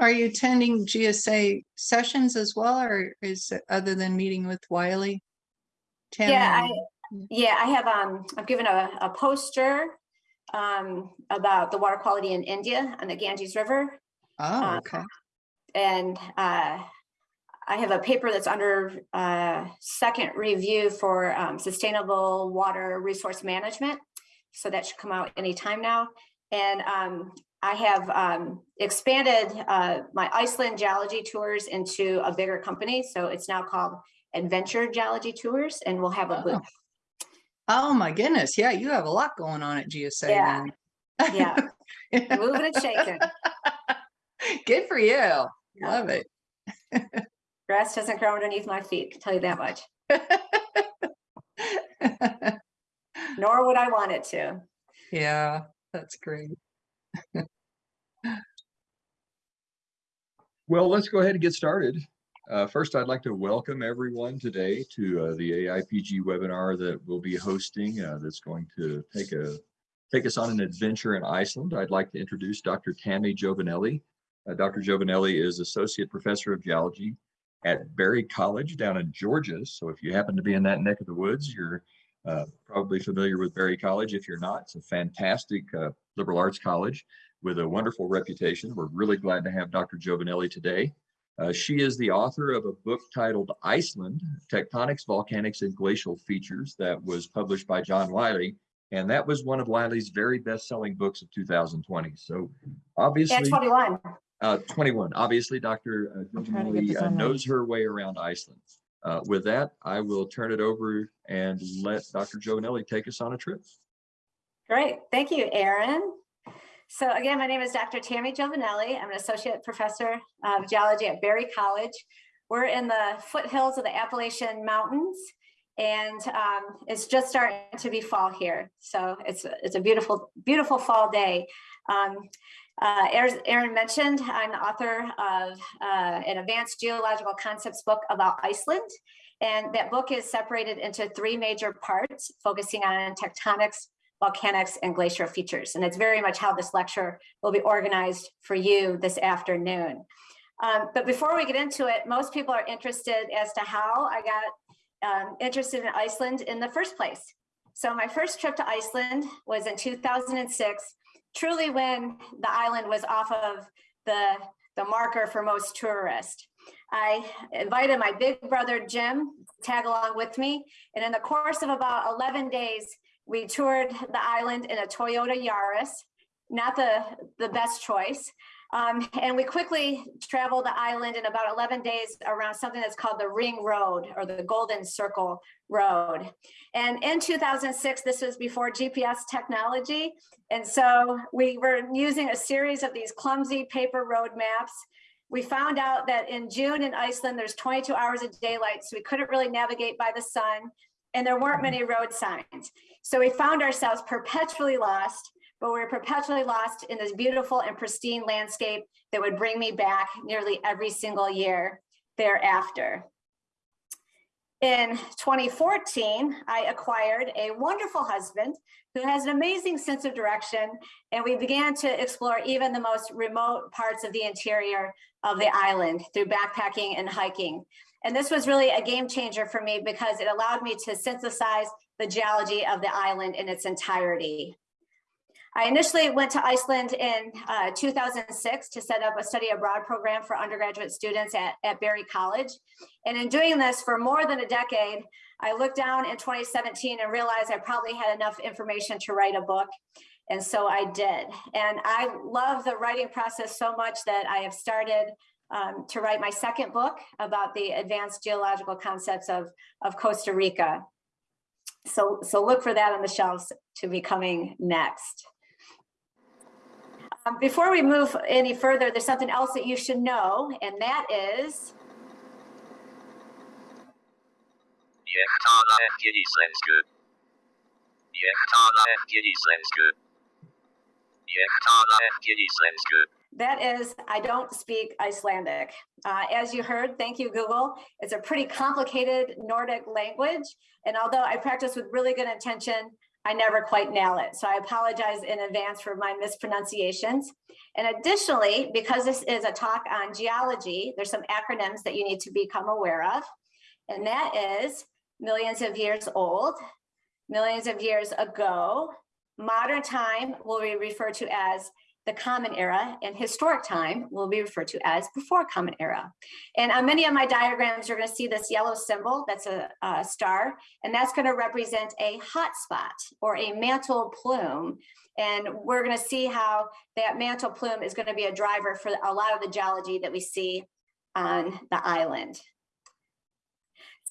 Are you attending GSA sessions as well, or is it other than meeting with Wiley? Tammy, Yeah, I, yeah, I have, um, I've given a, a poster um, about the water quality in India on the Ganges River. Oh, uh, okay. And uh, I have a paper that's under uh, second review for um, sustainable water resource management. So that should come out anytime now. And um, I have um, expanded uh, my Iceland geology tours into a bigger company. So it's now called Adventure Geology Tours and we'll have a Oh. booth. Oh, my goodness. Yeah, you have a lot going on at GSA. Yeah. then. Yeah, moving and shaking. Good for you. Love it. Grass doesn't grow underneath my feet, can tell you that much. Nor would I want it to. Yeah, that's great. Well, let's go ahead and get started. Uh, First, I'd like to welcome everyone today to uh, the AIPG webinar that we'll be hosting uh, that's going to take a, take us on an adventure in Iceland. I'd like to introduce Dr. Tammy Jovanelli. Uh, Dr. Jovanelli is Associate Professor of Geology at Berry College down in Georgia. So if you happen to be in that neck of the woods, you're uh, probably familiar with Berry College. If you're not, it's a fantastic uh, liberal arts college with a wonderful reputation. We're really glad to have Dr. Jovanelli today. Uh, she is the author of a book titled Iceland, Tectonics, Volcanics, and Glacial Features that was published by John Wiley. And that was one of Wiley's very best-selling books of 2020. So Yeah, obviously, 21. uh, 21, obviously Dr. uh, I'm trying to get Jovanelli uh, knows her way around Iceland. Uh, With that, I will turn it over and let Dr. Jovanelli take us on a trip. Great, thank you, Aaron. So again, my name is Dr. Tammy Jovanelli. I'm an associate professor of geology at Berry College. We're in the foothills of the Appalachian Mountains and um, it's just starting to be fall here. So it's, it's a beautiful, beautiful fall day. Um, uh, Aaron mentioned, I'm the author of uh, an advanced geological concepts book about Iceland. And that book is separated into three major parts, focusing on tectonics, volcanics, and glacial features. And it's very much how this lecture will be organized for you this afternoon. Um, but before we get into it, most people are interested as to how I got um, interested in Iceland in the first place. So my first trip to Iceland was in 2006, truly when the island was off of the, the marker for most tourists. I invited my big brother Jim to tag along with me. And in the course of about 11 days, we toured the island in a Toyota Yaris, not the, the best choice. Um, and we quickly traveled the island in about 11 days around something that's called the Ring Road or the Golden Circle Road. And in 2006, this was before GPS technology. And so we were using a series of these clumsy paper road maps. We found out that in June in Iceland, there's 22 hours of daylight, so we couldn't really navigate by the sun, and there weren't mm-hmm. many road signs. So we found ourselves perpetually lost, but we were perpetually lost in this beautiful and pristine landscape that would bring me back nearly every single year thereafter. In 2014, I acquired a wonderful husband who has an amazing sense of direction, and we began to explore even the most remote parts of the interior of the island through backpacking and hiking. And this was really a game changer for me because it allowed me to synthesize the geology of the island in its entirety. I initially went to Iceland in uh, 2006 to set up a study abroad program for undergraduate students at, at Berry College. And in doing this for more than a decade, I looked down in 2017 and realized I probably had enough information to write a book. And so I did. And I love the writing process so much that I have started um, to write my second book about the advanced geological concepts of, of Costa Rica. So, so look for that on the shelves to be coming next. Um, before we move any further, there's something else that you should know, and that is That is I don't speak Icelandic. Uh, as you heard, thank you, Google. It's a pretty complicated Nordic language. And although I practice with really good intention, I never quite nail it. So I apologize in advance for my mispronunciations. And additionally, because this is a talk on geology, there's some acronyms that you need to become aware of. And that is millions of years old, millions of years ago, modern time will be referred to as the common era and historic time will be referred to as before common era. And on many of my diagrams, you're going to see this yellow symbol that's a, a star, and that's going to represent a hot spot or a mantle plume. And we're going to see how that mantle plume is going to be a driver for a lot of the geology that we see on the island.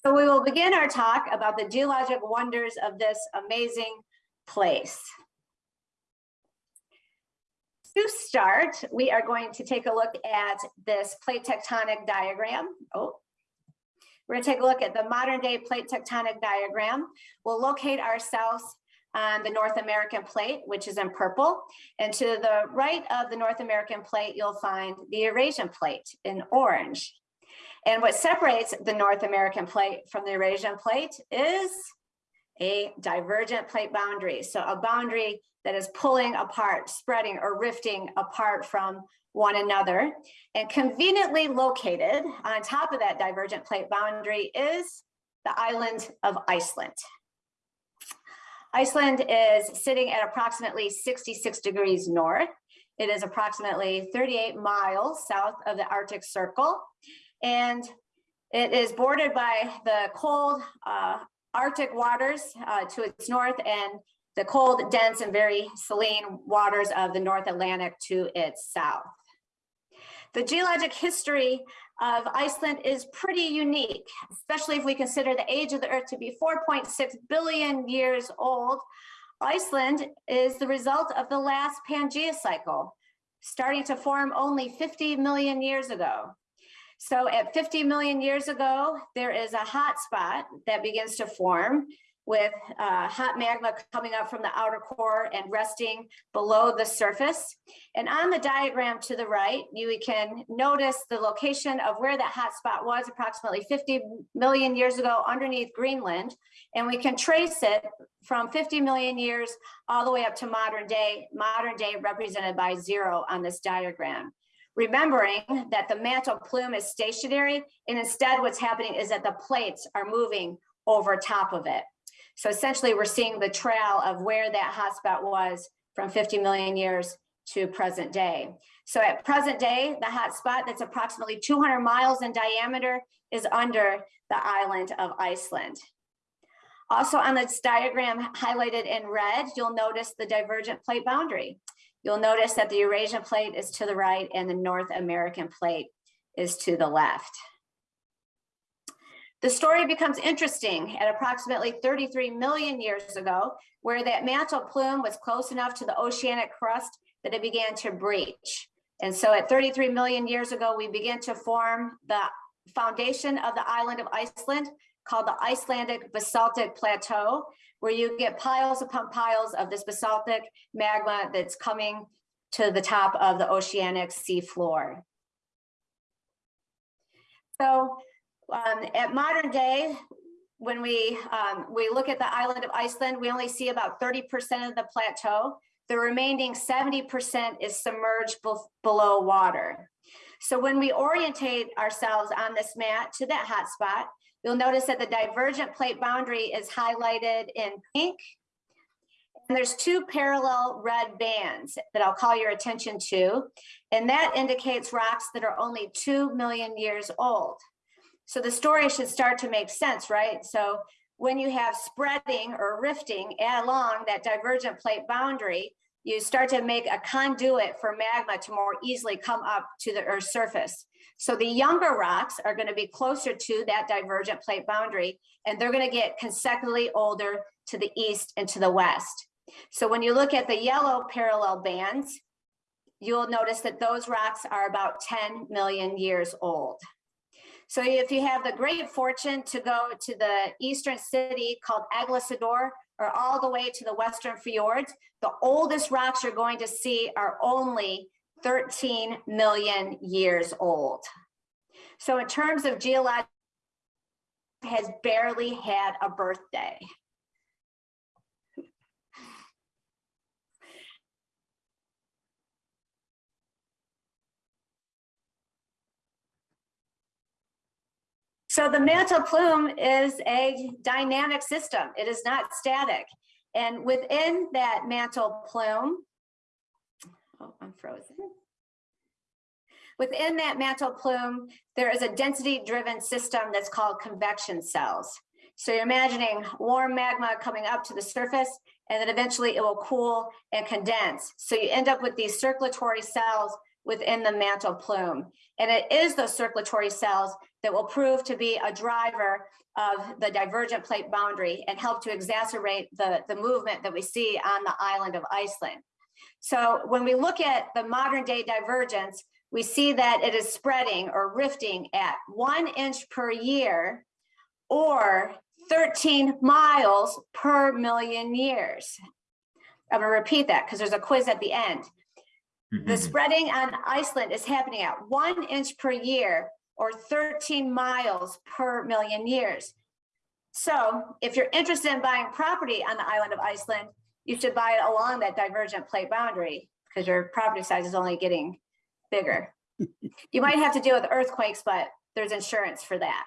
So we will begin our talk about the geologic wonders of this amazing place. To start, we are going to take a look at this plate tectonic diagram. Oh, we're going to take a look at the modern day plate tectonic diagram. We'll locate ourselves on the North American plate, which is in purple. And to the right of the North American plate, you'll find the Eurasian plate in orange. And what separates the North American plate from the Eurasian plate is a divergent plate boundary. So a boundary that is pulling apart, spreading or rifting apart from one another. And conveniently located on top of that divergent plate boundary is the island of Iceland. Iceland is sitting at approximately 66 degrees north. It is approximately 38 miles south of the Arctic Circle. And it is bordered by the cold uh, Arctic waters uh, to its north and the cold, dense, and very saline waters of the North Atlantic to its south. The geologic history of Iceland is pretty unique, especially if we consider the age of the Earth to be 4.6 billion years old. Iceland is the result of the last Pangea cycle, starting to form only 50 million years ago. So at 50 million years ago, there is a hot spot that begins to form with uh, hot magma coming up from the outer core and resting below the surface. And on the diagram to the right, you can notice the location of where that hot spot was approximately 50 million years ago underneath Greenland. And we can trace it from 50 million years all the way up to modern day, modern day represented by zero on this diagram remembering that the mantle plume is stationary and instead what's happening is that the plates are moving over top of it. So essentially we're seeing the trail of where that hotspot was from 50 million years to present day. So at present day, the hotspot that's approximately 200 miles in diameter is under the island of Iceland. Also on this diagram highlighted in red, you'll notice the divergent plate boundary. You'll notice that the Eurasian plate is to the right and the North American plate is to the left. The story becomes interesting at approximately 33 million years ago, where that mantle plume was close enough to the oceanic crust that it began to breach. And so at 33 million years ago, we began to form the foundation of the island of Iceland called the Icelandic Basaltic Plateau, where you get piles upon piles of this basaltic magma that's coming to the top of the oceanic sea floor. So um, at modern day, when we um, we look at the island of Iceland, we only see about 30% of the plateau. The remaining 70% is submerged below water. So when we orientate ourselves on this mat to that hot spot, you'll notice that the divergent plate boundary is highlighted in pink. And there's two parallel red bands that I'll call your attention to. And that indicates rocks that are only 2 million years old. So the story should start to make sense, right? So when you have spreading or rifting along that divergent plate boundary, you start to make a conduit for magma to more easily come up to the Earth's surface. So the younger rocks are going to be closer to that divergent plate boundary, and they're going to get consecutively older to the east and to the west. So when you look at the yellow parallel bands, you'll notice that those rocks are about 10 million years old. So if you have the great fortune to go to the eastern city called Egilsstaðir or all the way to the western fjords, the oldest rocks you're going to see are only 13 million years old. So in terms of geologic, has barely had a birthday. So the mantle plume is a dynamic system. It is not static. And within that mantle plume, oh, I'm frozen. Within that mantle plume, there is a density driven system that's called convection cells. So you're imagining warm magma coming up to the surface and then eventually it will cool and condense. So you end up with these circulatory cells within the mantle plume. And it is those circulatory cells that will prove to be a driver of the divergent plate boundary and help to exacerbate the, the movement that we see on the island of Iceland. So when we look at the modern day divergence, we see that it is spreading or rifting at one inch per year or 13 miles per million years. I'm gonna repeat that because there's a quiz at the end. The Mhm. spreading on Iceland is happening at one inch per year or 13 miles per million years. So if you're interested in buying property on the island of Iceland, you should buy it along that divergent plate boundary because your property size is only getting bigger. You might have to deal with earthquakes, but there's insurance for that.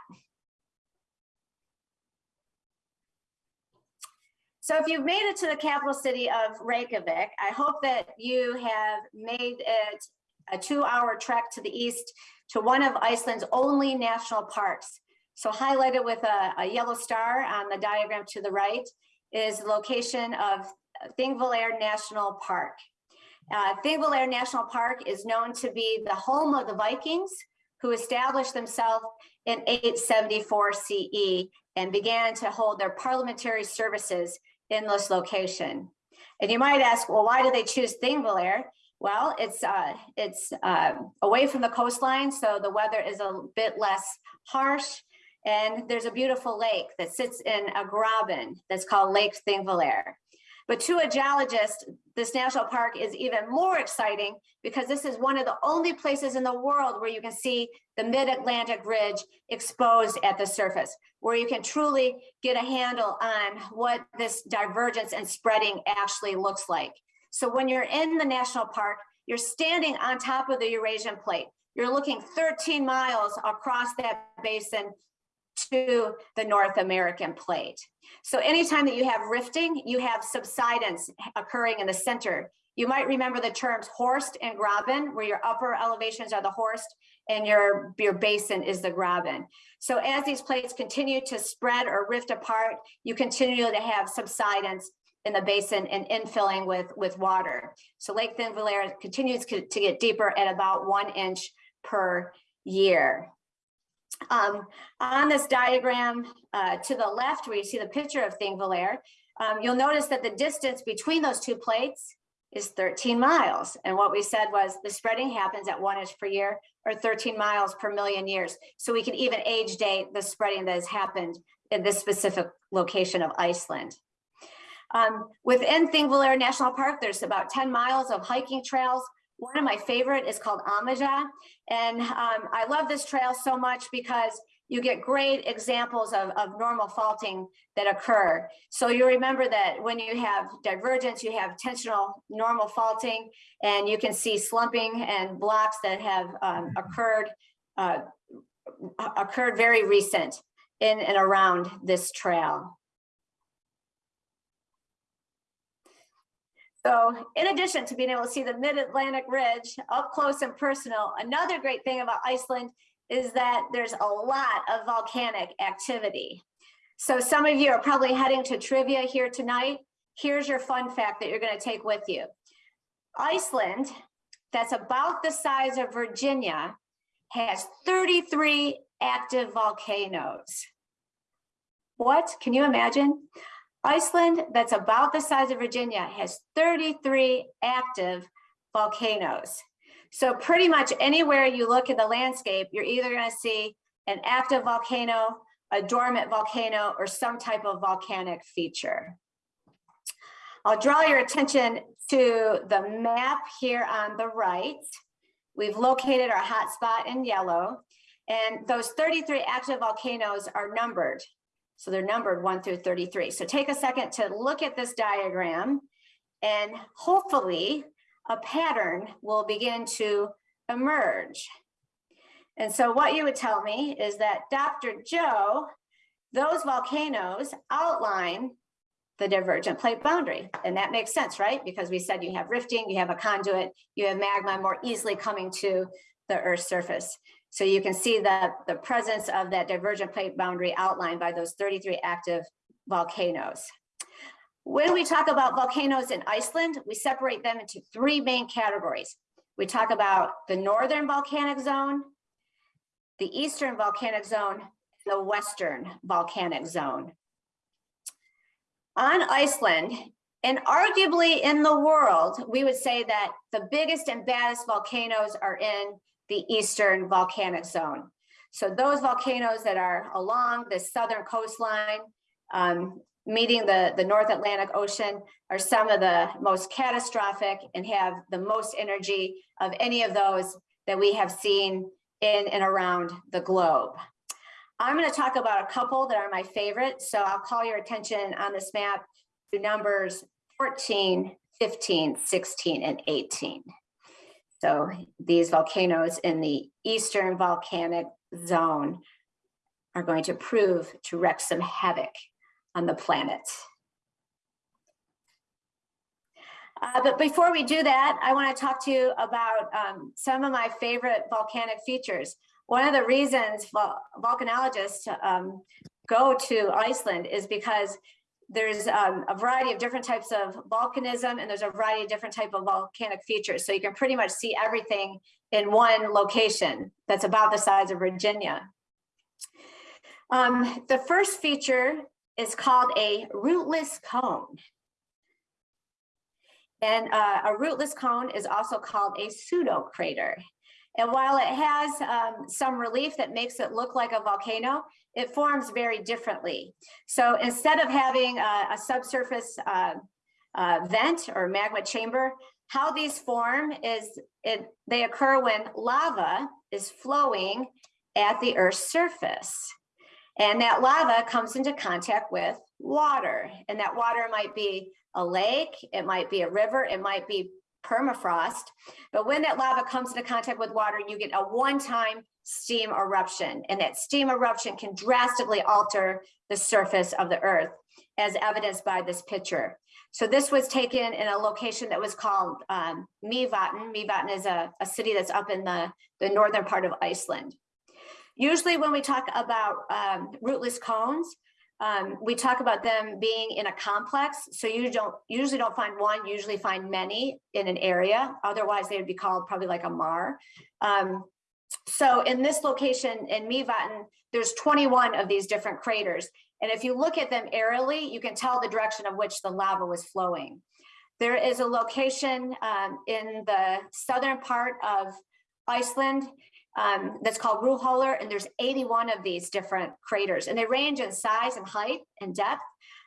So if you've made it to the capital city of Reykjavik, I hope that you have made it a two-hour trek to the east to one of Iceland's only national parks. So highlighted with a, a yellow star on the diagram to the right is the location of Thingvellir National Park. Uh, Thingvellir National Park is known to be the home of the Vikings who established themselves in 874 CE and began to hold their parliamentary services in this location. And you might ask, well, why did they choose Thingvellir? Well, it's uh, it's uh, away from the coastline, so the weather is a bit less harsh. And there's a beautiful lake that sits in a graben that's called Lake Thingvellir. But to a geologist, this national park is even more exciting because this is one of the only places in the world where you can see the mid-Atlantic ridge exposed at the surface, where you can truly get a handle on what this divergence and spreading actually looks like. So when you're in the national park, you're standing on top of the Eurasian plate. You're looking 13 miles across that basin to the North American plate. So anytime that you have rifting, you have subsidence occurring in the center. You might remember the terms horst and graben, where your upper elevations are the horst and your, your basin is the graben. So as these plates continue to spread or rift apart, you continue to have subsidence in the basin and infilling with, with water. So Lake Thingvellir continues to get deeper at about one inch per year. Um, on this diagram uh, to the left, where you see the picture of Thingvellir, um, you'll notice that the distance between those two plates is 13 miles. And what we said was the spreading happens at one inch per year or 13 miles per million years. So we can even age date the spreading that has happened in this specific location of Iceland. Um, within Thingvellir National Park, there's about 10 miles of hiking trails. One of my favorite is called Almannagjá. And um, I love this trail so much because you get great examples of, of normal faulting that occur. So you remember that when you have divergence, you have tensional normal faulting, and you can see slumping and blocks that have um, occurred uh, occurred very recent in and around this trail. So in addition to being able to see the mid-Atlantic ridge up close and personal, another great thing about Iceland is that there's a lot of volcanic activity. So some of you are probably heading to trivia here tonight. Here's your fun fact that you're gonna take with you. Iceland, that's about the size of Virginia, has 33 active volcanoes. What, can you imagine? Iceland, that's about the size of Virginia, has 33 active volcanoes. So pretty much anywhere you look at the landscape, you're either going to see an active volcano, a dormant volcano, or some type of volcanic feature. I'll draw your attention to the map here on the right. We've located our hotspot in yellow, and those 33 active volcanoes are numbered. So they're numbered one through 33. So take a second to look at this diagram and hopefully a pattern will begin to emerge. And so what you would tell me is that Dr. Joe, those volcanoes outline the divergent plate boundary. And that makes sense, right? Because we said you have rifting, you have a conduit, you have magma more easily coming to the Earth's surface. So you can see that the presence of that divergent plate boundary outlined by those 33 active volcanoes. When we talk about volcanoes in Iceland, we separate them into three main categories. We talk about the northern volcanic zone, the eastern volcanic zone, the western volcanic zone. On Iceland, and arguably in the world, we would say that the biggest and baddest volcanoes are in the eastern volcanic zone. So those volcanoes that are along the southern coastline, um, meeting the, the North Atlantic Ocean are some of the most catastrophic and have the most energy of any of those that we have seen in and around the globe. I'm going to talk about a couple that are my favorite. So I'll call your attention on this map to numbers 14, 15, 16, and 18. So these volcanoes in the eastern volcanic zone are going to prove to wreak some havoc on the planet. Uh, but before we do that, I want to talk to you about um, some of my favorite volcanic features. One of the reasons vol volcanologists um, go to Iceland is because there's um, a variety of different types of volcanism and there's a variety of different type of volcanic features. So you can pretty much see everything in one location that's about the size of Virginia. Um, the first feature is called a rootless cone. And uh, a rootless cone is also called a pseudo crater. And while it has um, some relief that makes it look like a volcano, it forms very differently. So instead of having a, a subsurface uh, uh, vent or magma chamber, how these form is it, they occur when lava is flowing at the Earth's surface. And that lava comes into contact with water. And that water might be a lake, it might be a river, it might be permafrost. But when that lava comes into contact with water, you get a one-time steam eruption. And that steam eruption can drastically alter the surface of the earth, as evidenced by this picture. So this was taken in a location that was called um, Mývatn. Mývatn is a, a city that's up in the, the northern part of Iceland. Usually when we talk about um, rootless cones, um, we talk about them being in a complex. So you don't usually don't find one, usually find many in an area. Otherwise they would be called probably like a mar. Um, so in this location in Mývatn, there's 21 of these different craters. And if you look at them aerially, you can tell the direction of which the lava was flowing. There is a location um, in the southern part of Iceland um, that's called Rauðhólar, and there's 81 of these different craters, and they range in size and height and depth.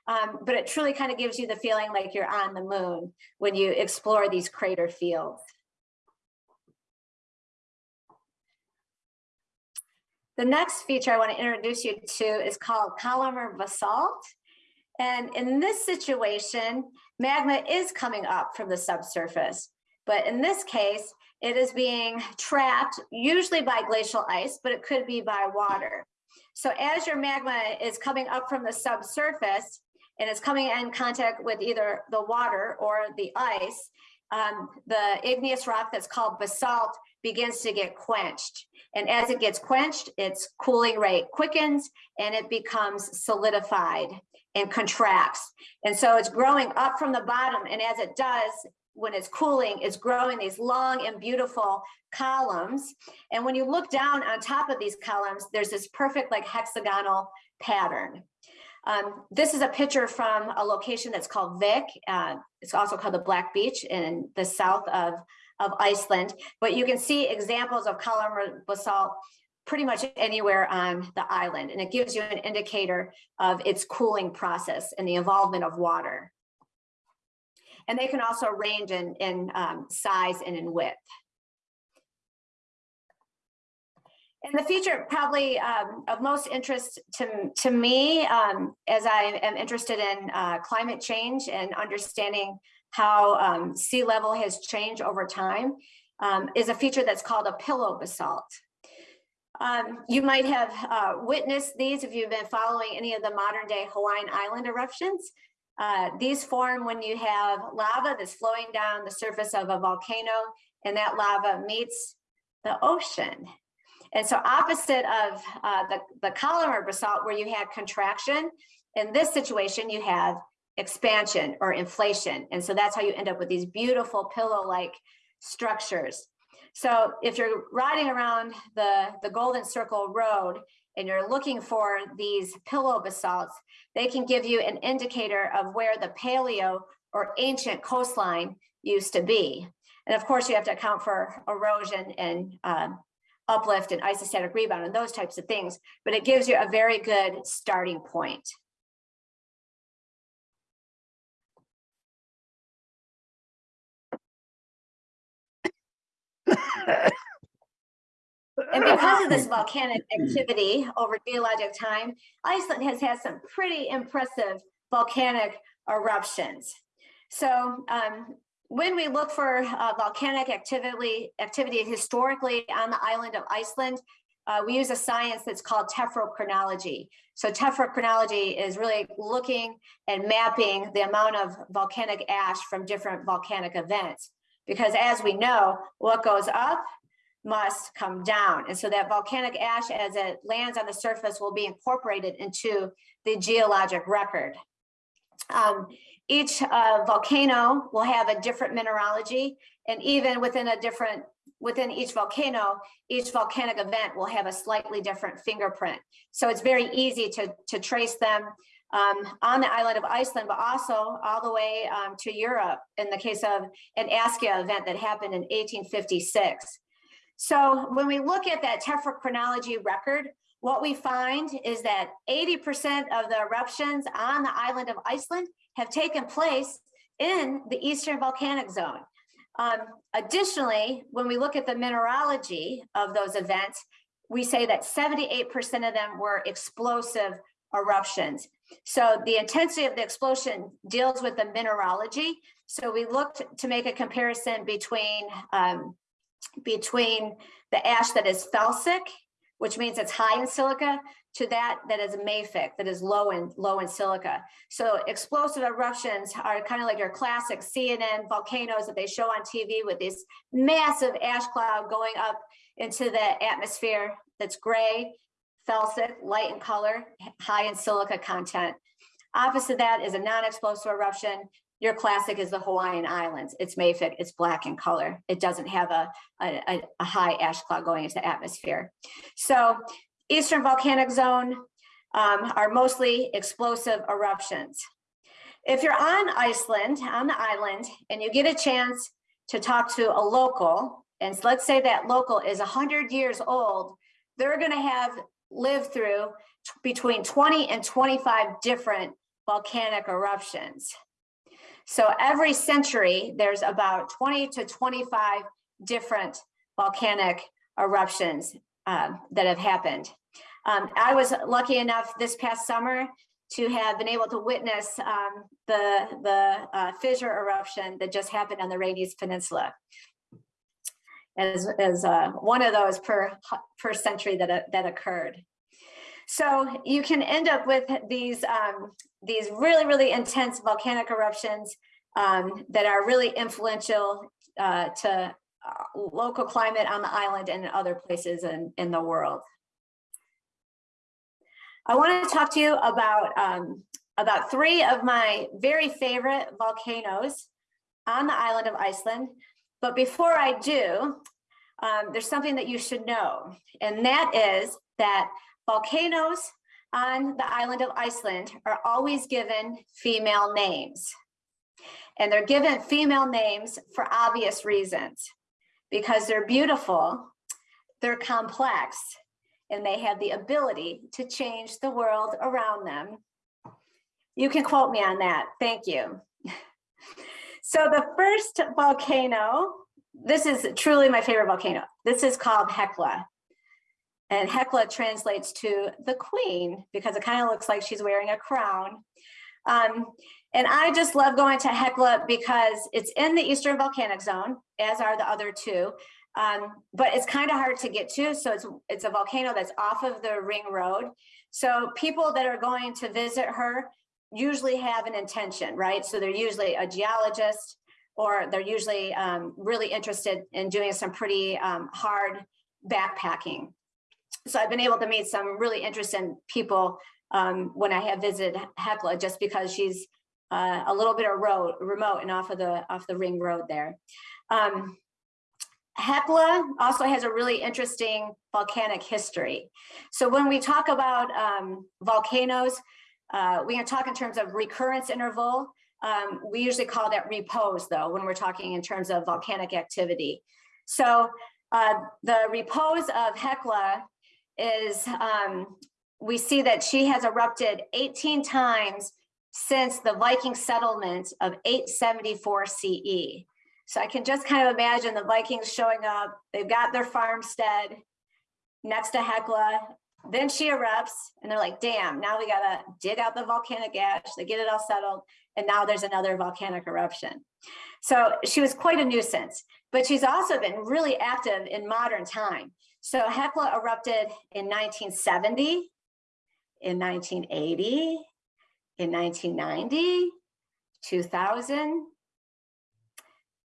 Um, but it truly kind of gives you the feeling like you're on the moon when you explore these crater fields. The next feature I want to introduce you to is called columnar basalt. And in this situation, magma is coming up from the subsurface. But in this case, it is being trapped usually by glacial ice, but it could be by water. So as your magma is coming up from the subsurface and it's coming in contact with either the water or the ice, um, the igneous rock that's called basalt begins to get quenched. And as it gets quenched, its cooling rate quickens and it becomes solidified and contracts. And so it's growing up from the bottom. And as it does, when it's cooling, it's growing these long and beautiful columns. And when you look down on top of these columns, there's this perfect like hexagonal pattern. Um, this is a picture from a location that's called Vik. Uh, it's also called the Black Beach in the south of, of Iceland. But you can see examples of columnar basalt pretty much anywhere on the island. And it gives you an indicator of its cooling process and the involvement of water. And they can also range in, in um, size and in width. And the feature probably um, of most interest to, to me, um, as I am interested in uh, climate change and understanding how um, sea level has changed over time, um, is a feature that's called a pillow basalt. Um, you might have uh, witnessed these if you've been following any of the modern day Hawaiian Island eruptions. Uh, these form when you have lava that's flowing down the surface of a volcano and that lava meets the ocean. And so opposite of uh, the, the columnar basalt where you had contraction, in this situation you have expansion or inflation. And so that's how you end up with these beautiful pillow-like structures. So if you're riding around the, the Golden Circle Road and you're looking for these pillow basalts, they can give you an indicator of where the paleo or ancient coastline used to be. And of course, you have to account for erosion and um, uplift and isostatic rebound and those types of things, but it gives you a very good starting point. And because of this volcanic activity over geologic time, Iceland has had some pretty impressive volcanic eruptions. So um, when we look for uh, volcanic activity, activity historically on the island of Iceland, uh, we use a science that's called tephrochronology. So tephrochronology is really looking and mapping the amount of volcanic ash from different volcanic events. Because as we know, what goes up must come down. And so that volcanic ash as it lands on the surface will be incorporated into the geologic record. Um, each uh, volcano will have a different mineralogy and even within a different, within each volcano, each volcanic event will have a slightly different fingerprint. So it's very easy to, to trace them um, on the island of Iceland, but also all the way um, to Europe in the case of an Askja event that happened in 1856. So when we look at that tephrochronology record, what we find is that 80% of the eruptions on the island of Iceland have taken place in the Eastern Volcanic Zone. Um, additionally, when we look at the mineralogy of those events, we say that 78% of them were explosive eruptions. So the intensity of the explosion deals with the mineralogy. So we looked to make a comparison between um, between the ash that is felsic, which means it's high in silica, to that that is mafic, that is low in low in silica. So explosive eruptions are kind of like your classic CNN volcanoes that they show on TV with this massive ash cloud going up into the atmosphere that's gray, felsic, light in color, high in silica content. Opposite that is a non-explosive eruption your classic is the Hawaiian Islands. It's mafic, it's black in color. It doesn't have a, a, a high ash cloud going into the atmosphere. So Eastern volcanic zone um, are mostly explosive eruptions. If you're on Iceland, on the island, and you get a chance to talk to a local, and let's say that local is 100 years old, they're gonna have lived through between 20 and 25 different volcanic eruptions. So every century, there's about 20 to 25 different volcanic eruptions um, that have happened. Um, I was lucky enough this past summer to have been able to witness um, the, the uh, fissure eruption that just happened on the Reykjanes Peninsula as, as uh, one of those per, per century that, that occurred. So you can end up with these, um, these really, really intense volcanic eruptions um, that are really influential uh, to uh, local climate on the island and in other places in, in the world. I want to talk to you about, um, about three of my very favorite volcanoes on the island of Iceland. But before I do, um, there's something that you should know, and that is that volcanoes on the island of Iceland are always given female names. And they're given female names for obvious reasons, because they're beautiful, they're complex, and they have the ability to change the world around them. You can quote me on that. Thank you. So the first volcano, this is truly my favorite volcano. This is called Hekla. And Hekla translates to the queen because it kind of looks like she's wearing a crown. Um, and I just love going to Hekla because it's in the Eastern Volcanic Zone, as are the other two. Um, but it's kind of hard to get to. So it's, it's a volcano that's off of the ring road. So people that are going to visit her usually have an intention, right? So they're usually a geologist or they're usually um, really interested in doing some pretty um, hard backpacking. So I've been able to meet some really interesting people um, when I have visited Hekla, just because she's uh, a little bit road remote and off of the off the ring road there. Um, Hekla also has a really interesting volcanic history. So when we talk about um, volcanoes, uh, we can talk in terms of recurrence interval. Um, we usually call that repose though, when we're talking in terms of volcanic activity. So uh, the repose of Hekla is, um, we see that she has erupted 18 times since the Viking settlement of 874 CE. So I can just kind of imagine the Vikings showing up, they've got their farmstead next to Hekla, then she erupts and they're like, damn, now we gotta dig out the volcanic ash, they get it all settled, and now there's another volcanic eruption. So she was quite a nuisance, but she's also been really active in modern time. So Hekla erupted in 1970, in 1980, in 1990, 2000.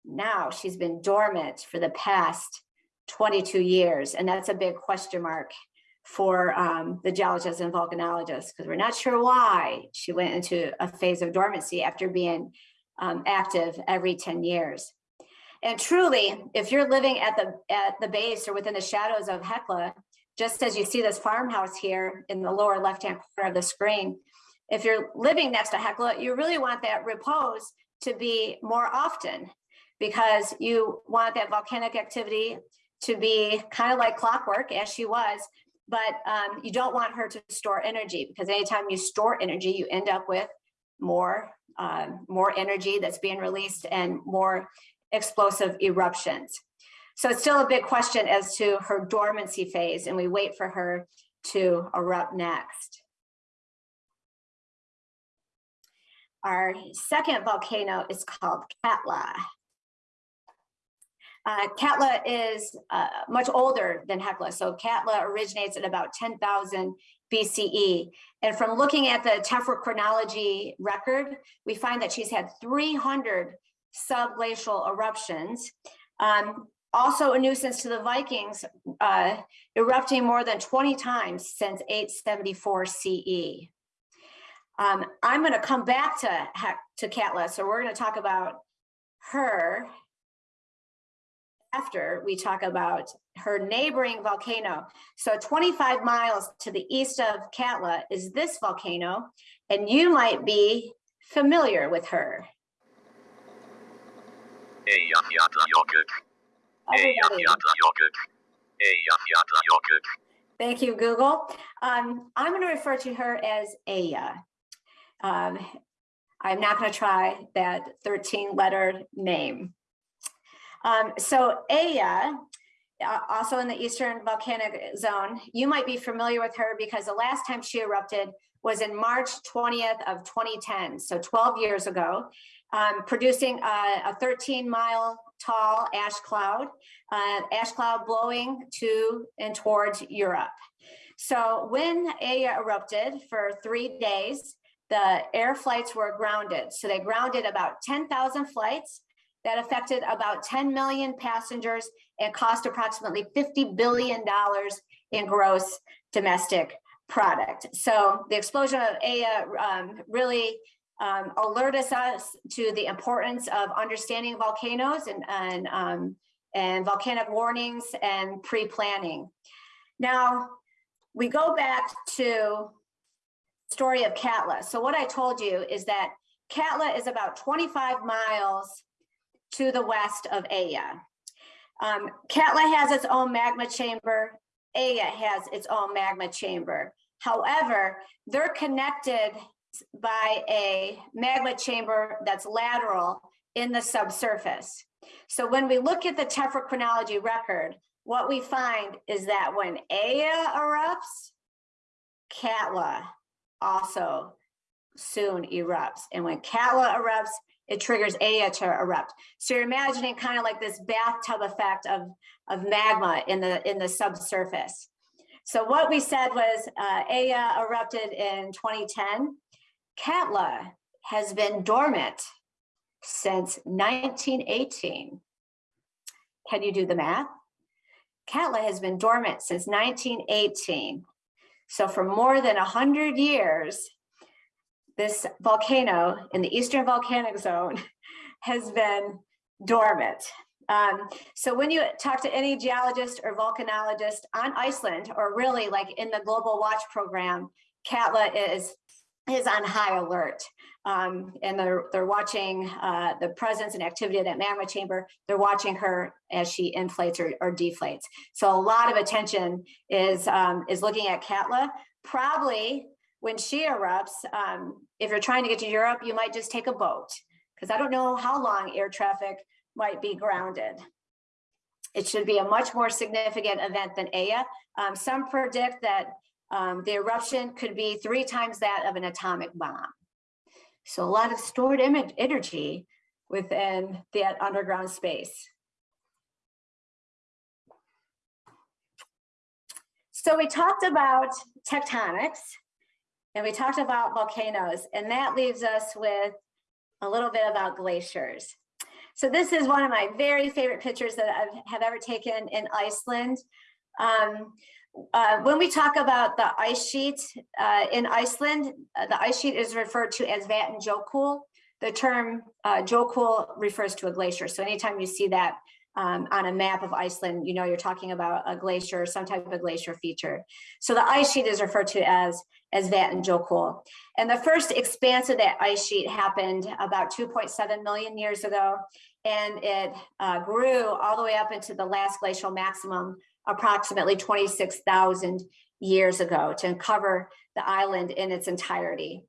Now she's been dormant for the past 22 years, and that's a big question mark for um, the geologists and volcanologists because we're not sure why she went into a phase of dormancy after being um, active every 10 years. And truly, if you're living at the at the base or within the shadows of Hekla, just as you see this farmhouse here in the lower left-hand corner of the screen, if you're living next to Hekla, you really want that repose to be more often because you want that volcanic activity to be kind of like clockwork as she was, but um, you don't want her to store energy because anytime you store energy, you end up with more, uh, more energy that's being released and more explosive eruptions. So it's still a big question as to her dormancy phase and we wait for her to erupt next. Our second volcano is called Katla. Uh, Katla is uh, much older than Hekla. So Katla originates at about 10,000 BCE. And from looking at the tephrochronology record, we find that she's had 300 subglacial eruptions. Um, also a nuisance to the Vikings, uh, erupting more than 20 times since 874 CE. Um, I'm going to come back to, to Katla, so we're going to talk about her after we talk about her neighboring volcano. So 25 miles to the east of Katla is this volcano, and you might be familiar with her. Thank you, Google. Um, I'm going to refer to her as Aya. Um, I'm not going to try that 13 letter name. Um, so Aya, uh, also in the Eastern Volcanic Zone, you might be familiar with her because the last time she erupted was in March 20th of 2010, so 12 years ago, um, producing a, a 13 mile tall ash cloud, uh, ash cloud blowing to and towards Europe. So when Aya erupted for three days, the air flights were grounded. So they grounded about 10,000 flights that affected about 10 million passengers and cost approximately $50 billion in gross domestic product. So the explosion of Aya um, really um, alerted us to the importance of understanding volcanoes and, and, um, and volcanic warnings and pre-planning. Now, we go back to story of Katla. So what I told you is that Katla is about 25 miles to the west of Aya. Um, Katla has its own magma chamber. Aya has its own magma chamber. However, they're connected by a magma chamber that's lateral in the subsurface. So when we look at the tephrochronology record, what we find is that when Aya erupts, Katla also soon erupts. And when Katla erupts, it triggers Aya to erupt. So you're imagining kind of like this bathtub effect of, of magma in the, in the subsurface. So what we said was uh, Aya erupted in 2010. Katla has been dormant since 1918. Can you do the math? Katla has been dormant since 1918. So for more than 100 years, this volcano in the Eastern Volcanic Zone has been dormant. Um, so when you talk to any geologist or volcanologist on Iceland, or really like in the Global Watch program, Katla is is on high alert. Um, and they're they're watching uh, the presence and activity of that magma chamber. They're watching her as she inflates or, or deflates. So a lot of attention is um, is looking at Katla. Probably when she erupts, um, if you're trying to get to Europe, you might just take a boat because I don't know how long air traffic might be grounded. It should be a much more significant event than Aya. Um, some predict that um, the eruption could be three times that of an atomic bomb. So a lot of stored image energy within that underground space. So we talked about tectonics and we talked about volcanoes and that leaves us with a little bit about glaciers. So this is one of my very favorite pictures that I have ever taken in Iceland. Um, uh, when we talk about the ice sheet uh, in Iceland, uh, the ice sheet is referred to as Vatnajökull. The term uh, Jökull refers to a glacier. So anytime you see that um, on a map of Iceland, you know you're talking about a glacier, some type of glacier feature. So the ice sheet is referred to as, as Vatnajökull. And the first expanse of that ice sheet happened about 2.7 million years ago. And it uh, grew all the way up into the last glacial maximum approximately 26,000 years ago to cover the island in its entirety.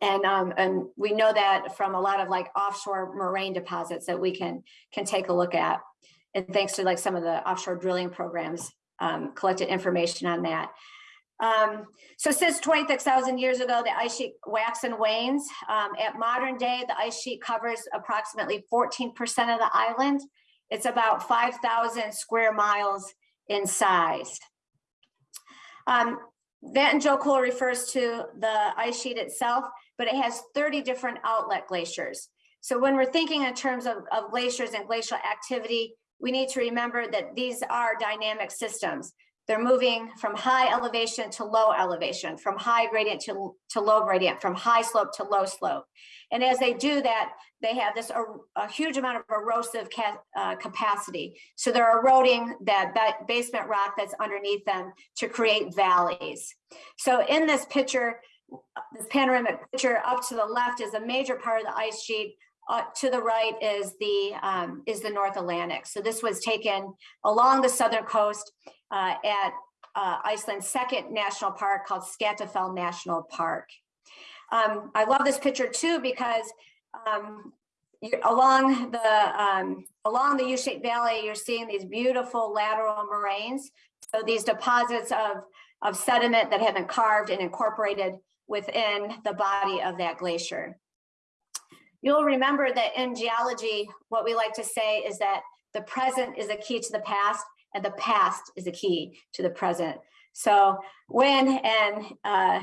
And, um, and we know that from a lot of like offshore moraine deposits that we can, can take a look at. And thanks to like some of the offshore drilling programs, um, collected information on that. Um, so since 26,000 years ago, the ice sheet wax and wanes. Um, at modern day, the ice sheet covers approximately 14% of the island. It's about 5,000 square miles in size. Um, Vatnajökull refers to the ice sheet itself, but it has 30 different outlet glaciers. So when we're thinking in terms of, of glaciers and glacial activity, we need to remember that these are dynamic systems. They're moving from high elevation to low elevation, from high gradient to, to low gradient, from high slope to low slope. And as they do that, they have this a, a huge amount of erosive ca uh, capacity. So they're eroding that ba basement rock that's underneath them to create valleys. So in this picture, this panoramic picture up to the left is a major part of the ice sheet. Uh, to the right is the um, is the North Atlantic. So this was taken along the southern coast uh, at uh, Iceland's second national park called Skaftafell National Park. Um, I love this picture too because um, along the um, along the U-shaped valley, you're seeing these beautiful lateral moraines. So these deposits of, of sediment that have been carved and incorporated within the body of that glacier. You'll remember that in geology, what we like to say is that the present is a key to the past and the past is a key to the present. So when and uh,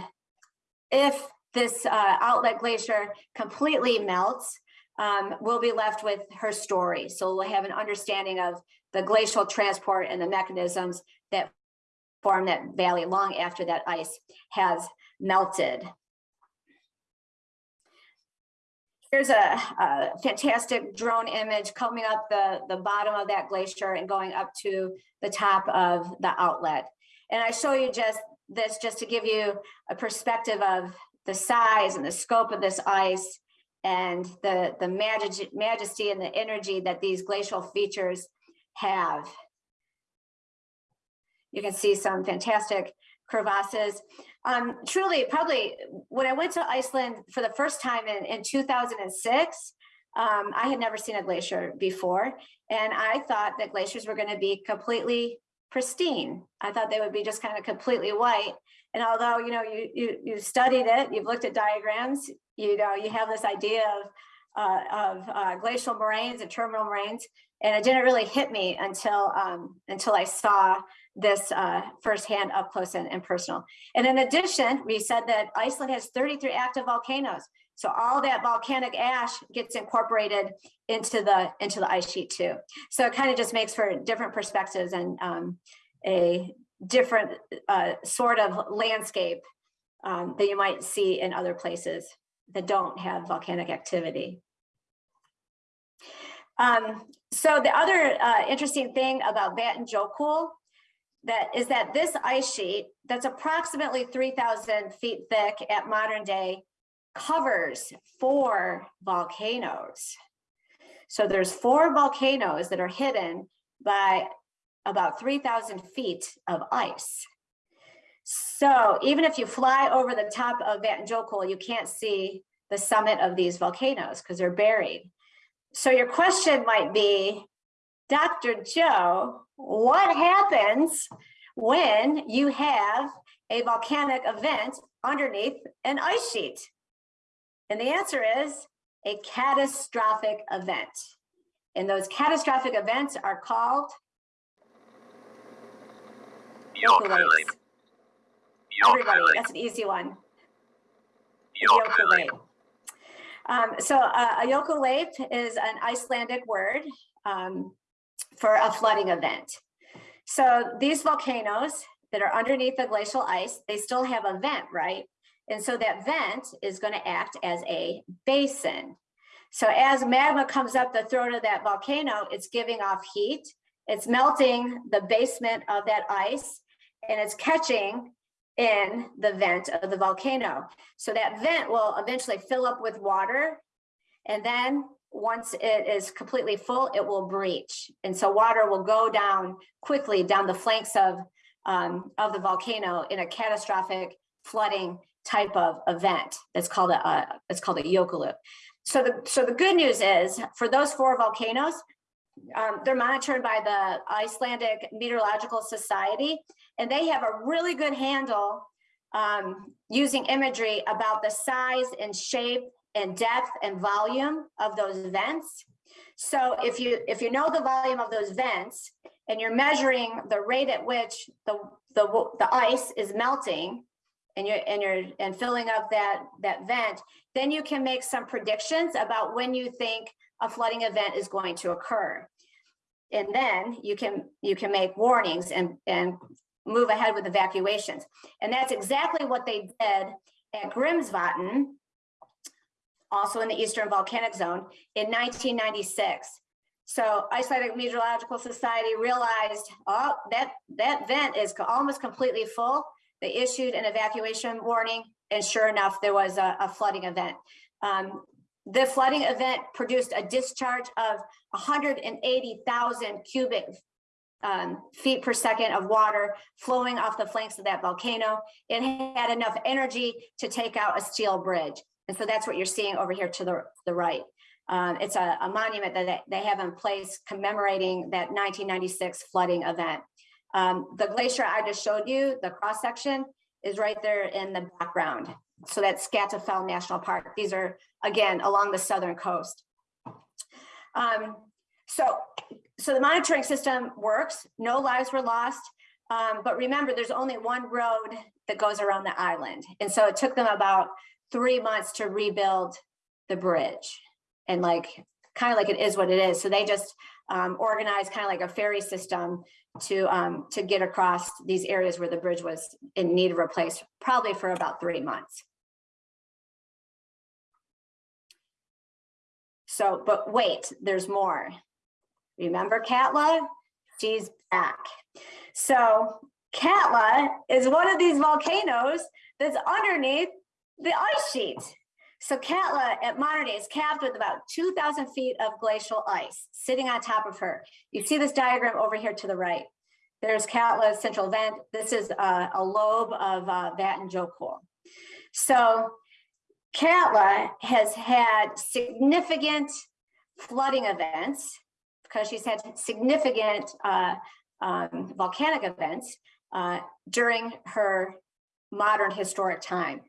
if this uh, outlet glacier completely melts, um, we'll be left with her story. So we'll have an understanding of the glacial transport and the mechanisms that form that valley long after that ice has melted. Here's a, a, fantastic drone image coming up the, the bottom of that glacier and going up to the top of the outlet. And I show you just this just to give you a perspective of the size and the scope of this ice and the, the majesty and the energy that these glacial features have. You can see some fantastic crevasses. Um, truly, probably when I went to Iceland for the first time in, in 2006, um, I had never seen a glacier before. And I thought that glaciers were gonna be completely pristine. I thought they would be just kind of completely white. And although, you know, you, you, you studied it, you've looked at diagrams, you know, you have this idea of, uh, of uh, glacial moraines and terminal moraines. And it didn't really hit me until um, until I saw this uh, firsthand up close and, and personal. And in addition, we said that Iceland has 33 active volcanoes. So all that volcanic ash gets incorporated into the into the ice sheet too. So it kind of just makes for different perspectives and um, a different uh, sort of landscape um, that you might see in other places that don't have volcanic activity. Um, so the other uh, interesting thing about Vatnajökull that is that this ice sheet that's approximately 3,000 feet thick at modern day covers four volcanoes. So there's four volcanoes that are hidden by about 3,000 feet of ice. So even if you fly over the top of Vatnajökull, you can't see the summit of these volcanoes because they're buried. So your question might be, Dr. Joe, what happens when you have a volcanic event underneath an ice sheet? And the answer is a catastrophic event. And those catastrophic events are called. Everybody, that's an easy one. Um, so uh, a is an Icelandic word um, for a flooding event. So these volcanoes that are underneath the glacial ice, they still have a vent, right? And so that vent is going to act as a basin. So as magma comes up the throat of that volcano, it's giving off heat. It's melting the basement of that ice and it's catching in the vent of the volcano. So that vent will eventually fill up with water. And then once it is completely full, it will breach. And so water will go down quickly down the flanks of, um, of the volcano in a catastrophic flooding type of event. That's called a, uh, it's called a jökulhlaup. So the, so the good news is for those four volcanoes, um, they're monitored by the Icelandic Meteorological Society, and they have a really good handle um, using imagery about the size and shape and depth and volume of those vents. So if you if you know the volume of those vents and you're measuring the rate at which the the, the ice is melting and you're and you're and filling up that that vent, then you can make some predictions about when you think a flooding event is going to occur. And then you can you can make warnings and and move ahead with evacuations. And that's exactly what they did at Grimsvatn, also in the Eastern Volcanic Zone in 1996. So Icelandic Meteorological Society realized, oh, that, that vent is almost completely full. They issued an evacuation warning and sure enough, there was a, a flooding event. Um, the flooding event produced a discharge of 180,000 cubic um, feet per second of water flowing off the flanks of that volcano. It had enough energy to take out a steel bridge. And so that's what you're seeing over here to the, the right. Um, it's a, a monument that they, have in place commemorating that 1996 flooding event. Um, the glacier I just showed you, the cross section, is right there in the background. So that's Skaftafell National Park. These are, again, along the southern coast. Um, so, so the monitoring system works. No lives were lost. Um, but remember, there's only one road that goes around the island. And so it took them about three months to rebuild the bridge. And like, kind of like it is what it is. So they just um, organized kind of like a ferry system to um, to get across these areas where the bridge was in need of replace, probably for about three months. So, but wait, there's more. Remember Katla? She's back. So Katla is one of these volcanoes that's underneath the ice sheet. So Katla at modern day is capped with about 2,000 feet of glacial ice sitting on top of her. You see this diagram over here to the right. There's Katla's central vent. This is a, a lobe of uh, Vatnajökull. So Katla has had significant flooding events because she's had significant uh, um, volcanic events uh, during her modern historic time.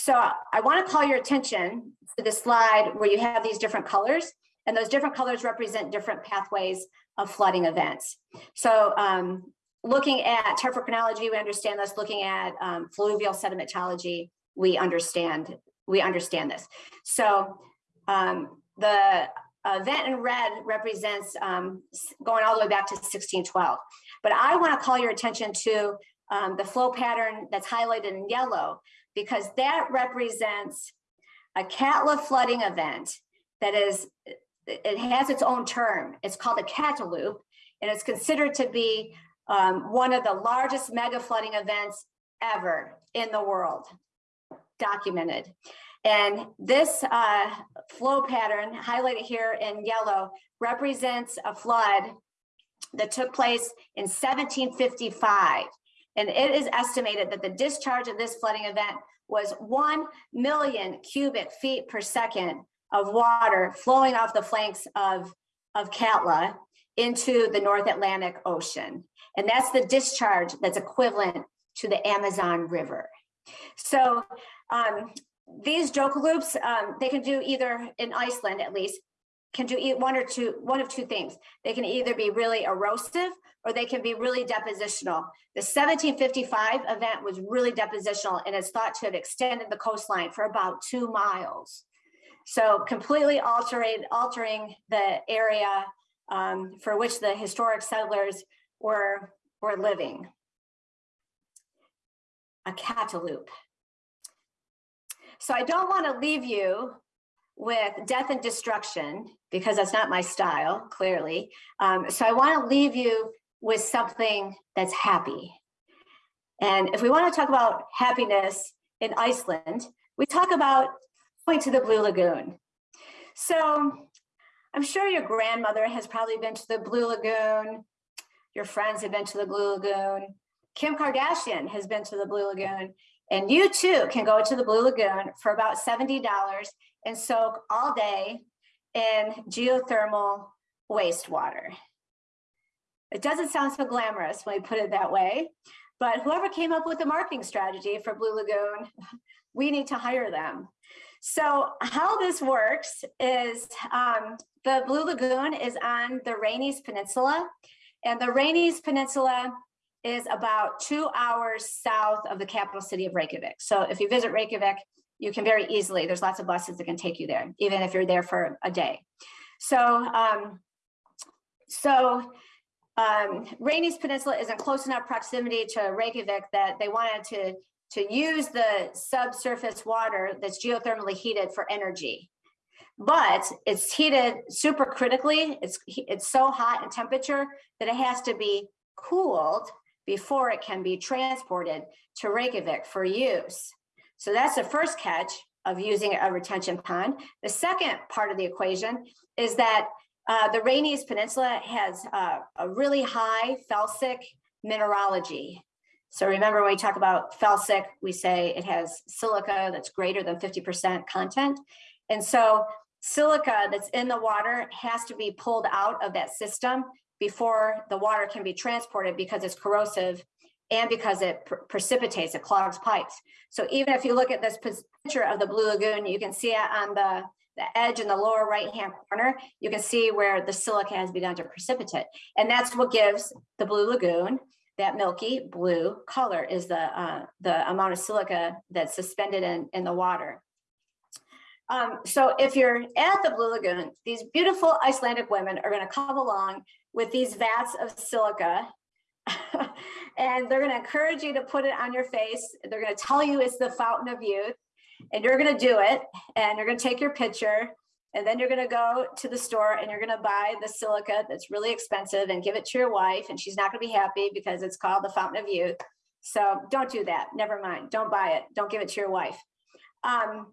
So I want to call your attention to the slide where you have these different colors and those different colors represent different pathways of flooding events. So um, looking at topography, we understand this. Looking at um, fluvial sedimentology, we understand we understand this. So um, the event in red represents um, going all the way back to 1612. But I want to call your attention to um, the flow pattern that's highlighted in yellow because that represents a Katla flooding event that is, it has its own term. It's called a Katlahlaup, and it's considered to be um, one of the largest mega flooding events ever in the world, documented. And this uh, flow pattern highlighted here in yellow represents a flood that took place in 1755. And it is estimated that the discharge of this flooding event was 1 million cubic feet per second of water flowing off the flanks of, of Katla into the North Atlantic Ocean. And that's the discharge that's equivalent to the Amazon River. So um, these jökulhlaups, um, they can do either in Iceland at least, can do one or two, one of two things. They can either be really erosive or they can be really depositional. The 1755 event was really depositional and is thought to have extended the coastline for about two miles. So completely altering, altering the area um, for which the historic settlers were, were living. A Katlahlaup. So I don't want to leave you with death and destruction because that's not my style, clearly. Um, so I want to leave you with something that's happy. And if we want to talk about happiness in Iceland, we talk about going to the Blue Lagoon. So I'm sure your grandmother has probably been to the Blue Lagoon. Your friends have been to the Blue Lagoon. Kim Kardashian has been to the Blue Lagoon. And you too can go to the Blue Lagoon for about $70 and soak all day in geothermal wastewater. It doesn't sound so glamorous when we put it that way, but whoever came up with the marketing strategy for Blue Lagoon, we need to hire them. So how this works is um, the Blue Lagoon is on the Reykjanes Peninsula and the Reykjanes Peninsula is about two hours south of the capital city of Reykjavik. So if you visit Reykjavik, you can very easily, there's lots of buses that can take you there, even if you're there for a day. So, um, so um, Reykjanes Peninsula is in close enough proximity to Reykjavik that they wanted to, to use the subsurface water that's geothermally heated for energy. But it's heated super critically. It's, it's so hot in temperature that it has to be cooled before it can be transported to Reykjavik for use. So that's the first catch of using a retention pond. The second part of the equation is that uh, the Reykjanes Peninsula has uh, a really high felsic mineralogy. So remember when we talk about felsic, we say it has silica that's greater than 50% content. And so silica that's in the water has to be pulled out of that system before the water can be transported because it's corrosive and because it pr precipitates, it clogs pipes. So even if you look at this picture of the Blue Lagoon, you can see it on the, the edge in the lower right-hand corner, you can see where the silica has begun to precipitate. And that's what gives the Blue Lagoon that milky blue color is the, uh, the amount of silica that's suspended in, in the water. Um, so if you're at the Blue Lagoon, these beautiful Icelandic women are going to come along with these vats of silica and they're going to encourage you to put it on your face. They're going to tell you it's the fountain of youth and you're going to do it and you're going to take your picture and then you're going to go to the store and you're going to buy the silica that's really expensive and give it to your wife and she's not going to be happy because it's called the fountain of youth. So don't do that. Never mind. Don't buy it. Don't give it to your wife. Um,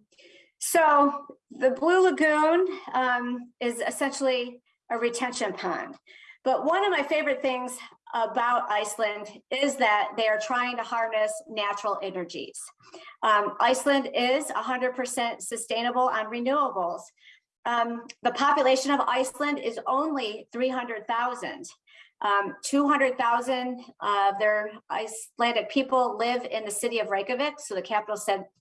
so the Blue Lagoon um, is essentially a retention pond. But one of my favorite things about Iceland is that they are trying to harness natural energies. Um, Iceland is 100% sustainable on renewables. Um, the population of Iceland is only 300,000. Um, 200,000 of their Icelandic people live in the city of Reykjavik, so the capital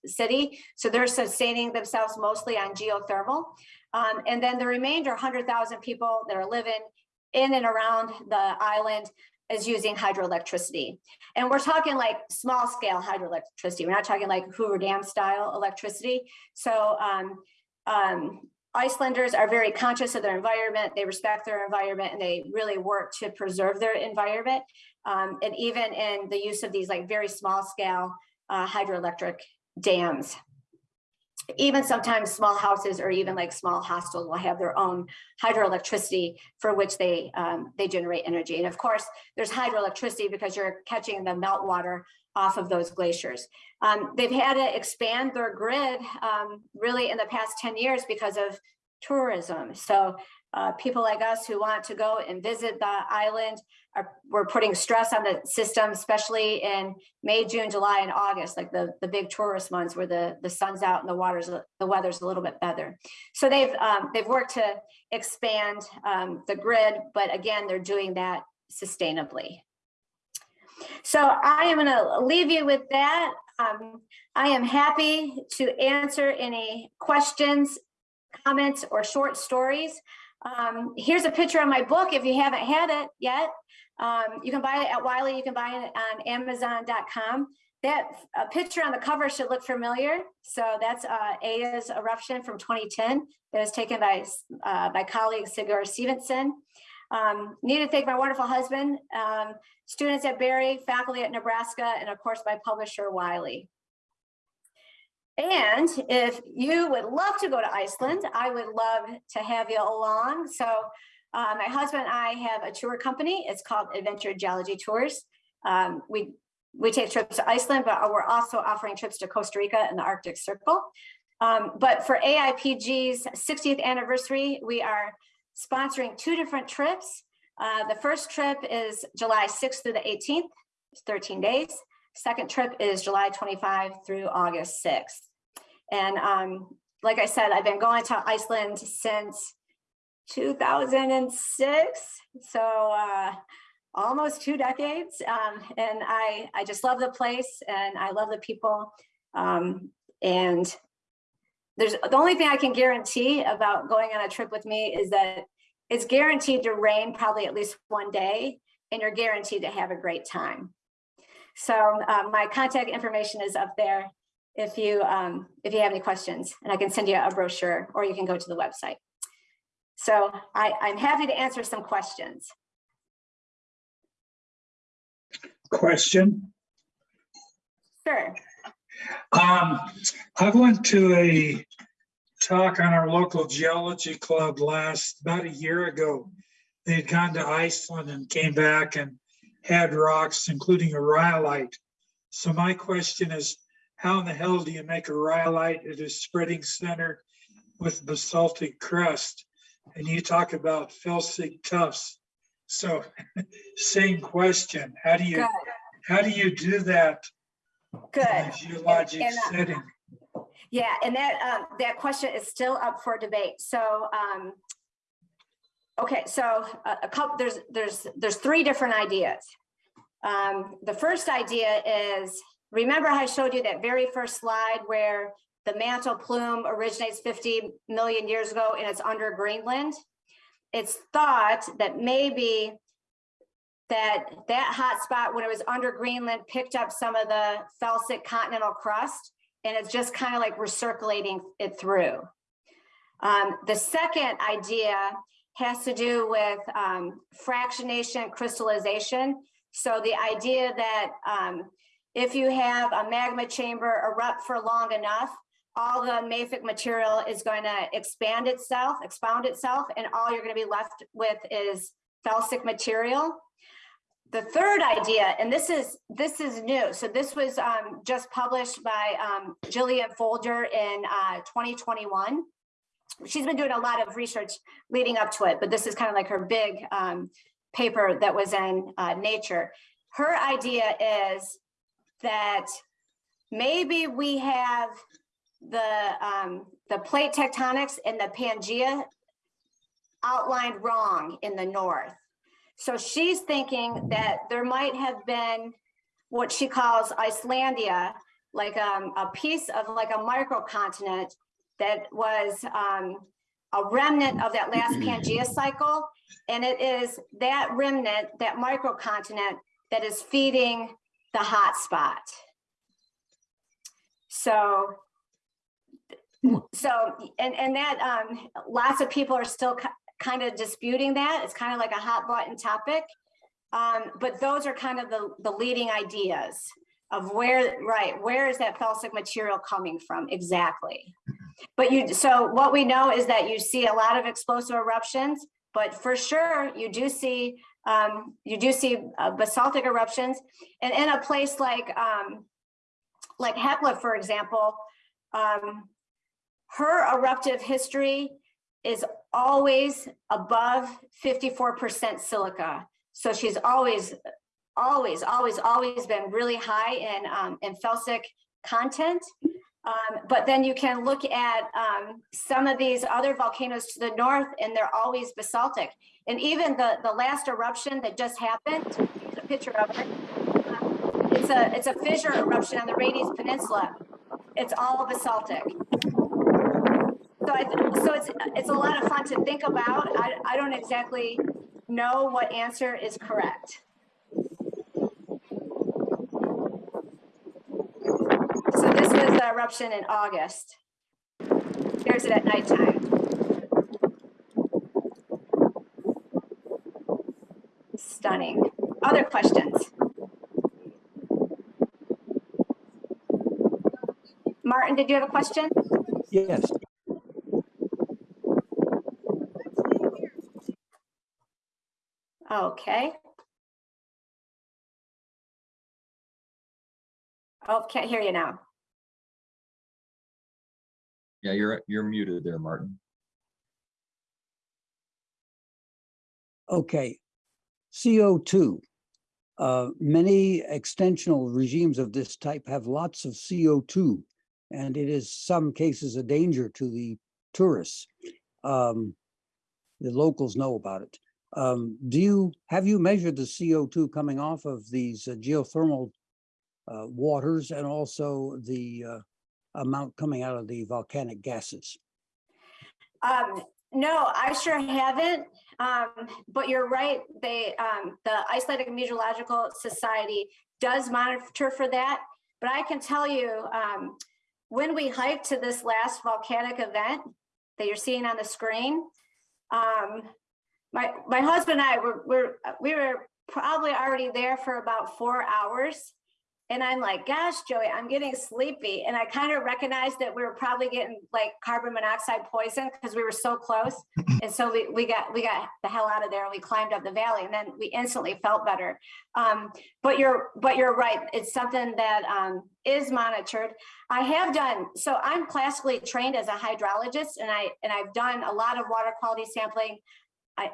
city. So they're sustaining themselves mostly on geothermal. Um, and then the remainder 100,000 people that are living in and around the island is using hydroelectricity. And we're talking like small scale hydroelectricity. We're not talking like Hoover Dam style electricity. So um, um, Icelanders are very conscious of their environment. They respect their environment and they really work to preserve their environment. Um, and even in the use of these like very small scale uh, hydroelectric dams. Even sometimes small houses or even like small hostels will have their own hydroelectricity for which they um, they generate energy. And of course, there's hydroelectricity because you're catching the meltwater off of those glaciers. Um, they've had to expand their grid um, really in the past 10 years because of tourism. So uh, people like us who want to go and visit the island are we're putting stress on the system, especially in May, June, July, and August, like the, the big tourist months where the, the sun's out and the water's the weather's a little bit better. So they've um, they've worked to expand um, the grid, but again, they're doing that sustainably. So I am going to leave you with that. Um, I am happy to answer any questions, comments, or short stories. Um, here's a picture of my book if you haven't had it yet. Um, you can buy it at Wiley, you can buy it on Amazon.com. That uh, picture on the cover should look familiar. So that's uh, Aya's eruption from 2010 that was taken by uh, my colleague Sigur Stevenson. Um, need to thank my wonderful husband, um, students at Berry, faculty at Nebraska, and of course my publisher Wiley. And if you would love to go to Iceland, I would love to have you along. So uh, my husband and I have a tour company. It's called Adventure Geology Tours. Um, we we take trips to Iceland, but we're also offering trips to Costa Rica and the Arctic Circle. Um, but for AIPG's 60th anniversary, we are sponsoring two different trips. Uh, the first trip is July 6th through the 18th, it's 13 days. Second trip is July 25 through August 6th. And um, like I said, I've been going to Iceland since 2006. So uh, almost two decades. Um, and I, I just love the place and I love the people. Um, and there's the only thing I can guarantee about going on a trip with me is that it's guaranteed to rain probably at least one day and you're guaranteed to have a great time. So um, my contact information is up there if you um, if you have any questions and I can send you a brochure or you can go to the website. So I, I'm happy to answer some questions. Question. Sure. Um, I went to a talk on our local geology club last, about a year ago. They had gone to Iceland and came back and had rocks, including a rhyolite. So my question is, how in the hell do you make a rhyolite at a spreading center with basaltic crust? And you talk about felsic tuffs. So same question, how do you, Good. how do you do that Good. in a geologic And, uh, setting? Yeah, and that um, that question is still up for debate. So, um, okay, so a, a couple there's there's there's three different ideas. Um, the first idea is remember I showed you that very first slide where the mantle plume originates 50 million years ago and it's under Greenland. It's thought that maybe that that hot spot when it was under Greenland picked up some of the felsic continental crust and it's just kind of like recirculating it through. Um, the second idea has to do with um, fractionation crystallization. So the idea that um, if you have a magma chamber erupt for long enough, all the mafic material is going to expand itself, expound itself, and all you're going to be left with is felsic material. The third idea, and this is this is new. So this was um, just published by um, Gillian Foulger in uh, 2021. She's been doing a lot of research leading up to it, but this is kind of like her big um, paper that was in uh, Nature. Her idea is that maybe we have the um, the plate tectonics and the Pangea outlined wrong in the north. So she's thinking that there might have been what she calls Icelandia, like um, a piece of like a microcontinent that was um, a remnant of that last Pangea cycle. And it is that remnant, that microcontinent that is feeding the hot spot. So, so, and, and that, um, lots of people are still kind of disputing that. It's kind of like a hot button topic. Um, but those are kind of the, the leading ideas of where, right, where is that felsic material coming from exactly? But you, so what we know is that you see a lot of explosive eruptions, but for sure you do see, um, you do see uh, basaltic eruptions. And in a place like, um, like Hekla, for example, um, her eruptive history is always above 54% silica. So she's always, always, always, always been really high in, um, in felsic content. Um, but then you can look at um, some of these other volcanoes to the north and they're always basaltic. And even the, the last eruption that just happened, here's a picture of it. It's a, it's a fissure eruption on the Reykjanes Peninsula. It's all basaltic. So, I, so it's, it's a lot of fun to think about. I, I don't exactly know what answer is correct. So this was the eruption in August. Here's it at nighttime. Stunning. Other questions? Martin, did you have a question? Yes, Okay. Oh, can't hear you now. Yeah, you're, you're muted there, Martin. okay. CO2. Uh, many extensional regimes of this type have lots of CO2, and it is some cases a danger to the tourists. Um, the locals know about it. Um, do you, have you measured the CO2 coming off of these uh, geothermal uh, waters and also the uh, amount coming out of the volcanic gases? Um, no, I sure haven't. Um, but you're right. They, um, the Icelandic Meteorological Society does monitor for that. But I can tell you, um, when we hiked to this last volcanic event that you're seeing on the screen, um, my my husband and I were, were we were probably already there for about four hours. And I'm like, gosh, Joey, I'm getting sleepy. And I kind of recognized that we were probably getting like carbon monoxide poison because we were so close. And so we, we got we got the hell out of there and we climbed up the valley and then we instantly felt better. Um, but you're but you're right. It's something that um, is monitored. I have done so I'm classically trained as a hydrologist and I and I've done a lot of water quality sampling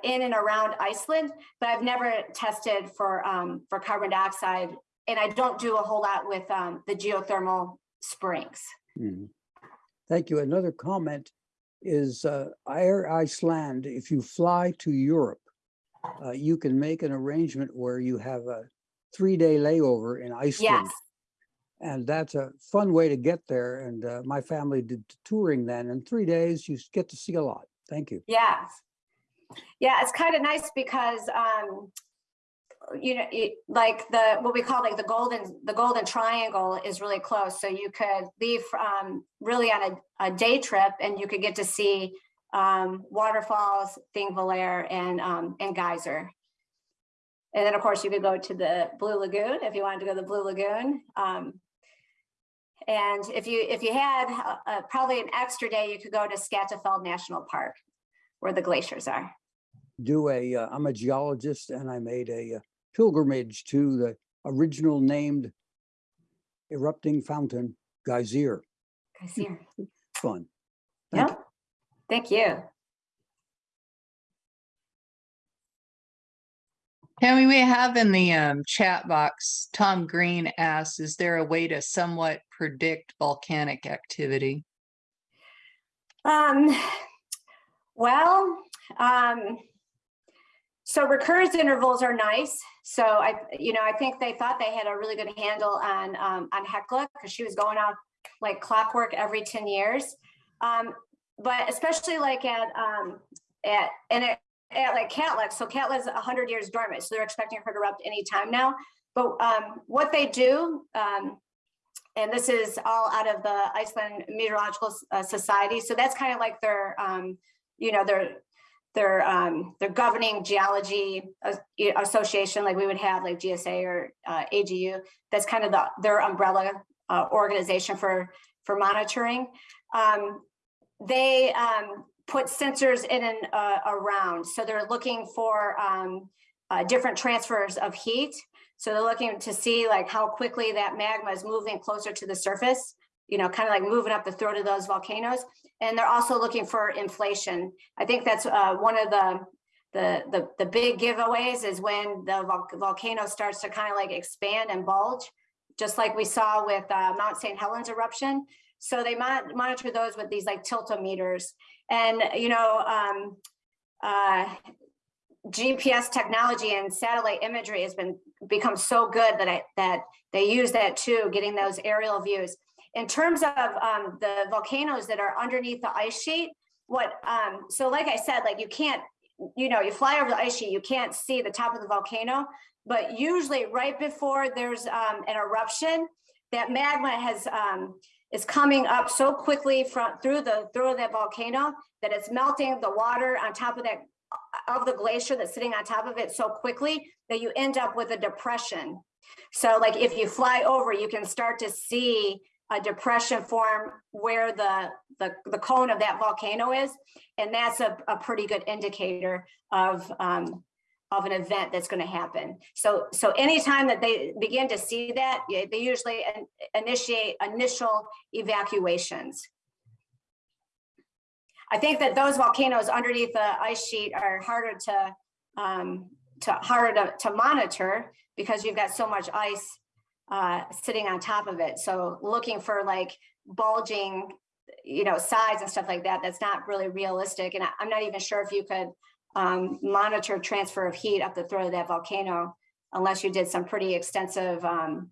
in and around Iceland, but I've never tested for um, for carbon dioxide and I don't do a whole lot with um, the geothermal springs. Mhm. Thank you. Another comment is uh, Air Iceland, if you fly to Europe, uh, you can make an arrangement where you have a three-day layover in Iceland. Yes, And that's a fun way to get there. And uh, my family did touring then. In three days, you get to see a lot. Thank you. yes. Yeah, it's kind of nice because, um, you know, it, like the, what we call like the golden, the golden triangle is really close. So you could leave um, really on a, a day trip and you could get to see um, waterfalls, Thingvellir and, um, and Geyser. And then, of course, you could go to the Blue Lagoon if you wanted to go to the Blue Lagoon. Um, and if you if you had uh, uh, probably an extra day, you could go to Skaftafell National Park, where the glaciers are. Do a, uh, I'm a geologist and I made a uh, pilgrimage to the original named erupting fountain, Geyser. Geyser. Fun. Thank Yep. Thank you. Tammy, we have in the um, chat box, Tom Green asks, is there a way to somewhat predict volcanic activity? Um, well, um, So recurrence intervals are nice. So I, you know, I think they thought they had a really good handle on, um, on Hekla because she was going out like clockwork every 10 years. Um, but especially like at, um, at, and at, at like Katla, so Katla's hundred years dormant, so they're expecting her to erupt any time now. But, um, what they do, um, and this is all out of the Iceland Meteorological uh, Society. So that's kind of like their, um, you know, their, their, um, their governing geology association, like we would have like GSA or, uh, AGU. That's kind of the, their umbrella, uh, organization for, for monitoring. Um, they, um, put sensors in and, uh, around. So they're looking for, um, uh, different transfers of heat. So they're looking to see like how quickly that magma is moving closer to the surface, you know, kind of like moving up the throat of those volcanoes. And they're also looking for inflation. I think that's uh, one of the, the, the, the big giveaways is when the vol- volcano starts to kind of like expand and bulge, just like we saw with uh, Mount St. Helens eruption. So they mon- monitor those with these like tiltometers. And, you know, um, uh, GPS technology and satellite imagery has been become so good that I that they use that too, getting those aerial views. In terms of um, the volcanoes that are underneath the ice sheet, what um, so like I said, like you can't, you know, you fly over the ice sheet, you can't see the top of the volcano, but usually right before there's um, an eruption, that magma has um, is coming up so quickly from through the through that volcano that it's melting the water on top of that of the glacier that's sitting on top of it so quickly that you end up with a depression. So like if you fly over, you can start to see a depression form where the, the, the cone of that volcano is. And that's a, a pretty good indicator of, um, of an event that's going to happen. So, so anytime that they begin to see that, they usually in- initiate initial evacuations. I think that those volcanoes underneath the ice sheet are harder to, um, to harder to, to monitor because you've got so much ice uh, sitting on top of it. So looking for like bulging, you know, sides and stuff like that, that's not really realistic. And I- I'm not even sure if you could um, monitor transfer of heat up the throat of that volcano unless you did some pretty extensive, um,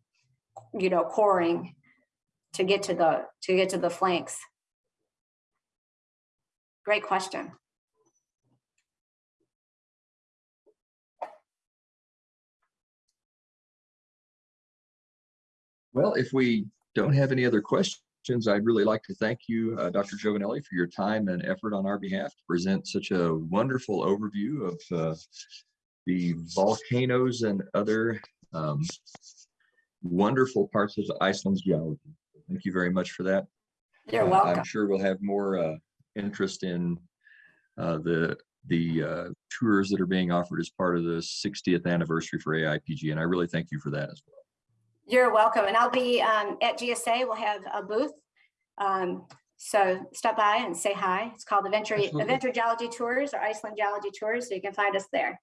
you know, coring to get to the, to get to the flanks. Great question. Well, if we don't have any other questions, I'd really like to thank you, uh, Dr. Jovanelli, for your time and effort on our behalf to present such a wonderful overview of uh, the volcanoes and other um, wonderful parts of Iceland's geology. Thank you very much for that. You're Uh, welcome. I'm sure we'll have more uh, interest in uh, the the uh, tours that are being offered as part of the 60th anniversary for AIPG, and I really thank you for that as well. You're welcome. And I'll be um, at GSA. We'll have a booth. Um, So stop by and say hi. It's called Adventure, Absolutely. Adventure Geology Tours or Iceland Geology Tours. So you can find us there.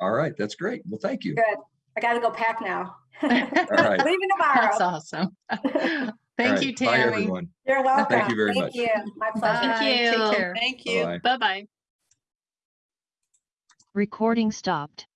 All right, that's great. Well, thank you. Good. I gotta go pack now. All right. Leaving tomorrow. That's tomorrow. awesome. Thank right, you, Bye, Tammy. everyone. You're welcome. Thank you very Thank much. you. My pleasure. Bye. Take you. care. Thank you. Bye-bye. Bye-bye. Recording stopped.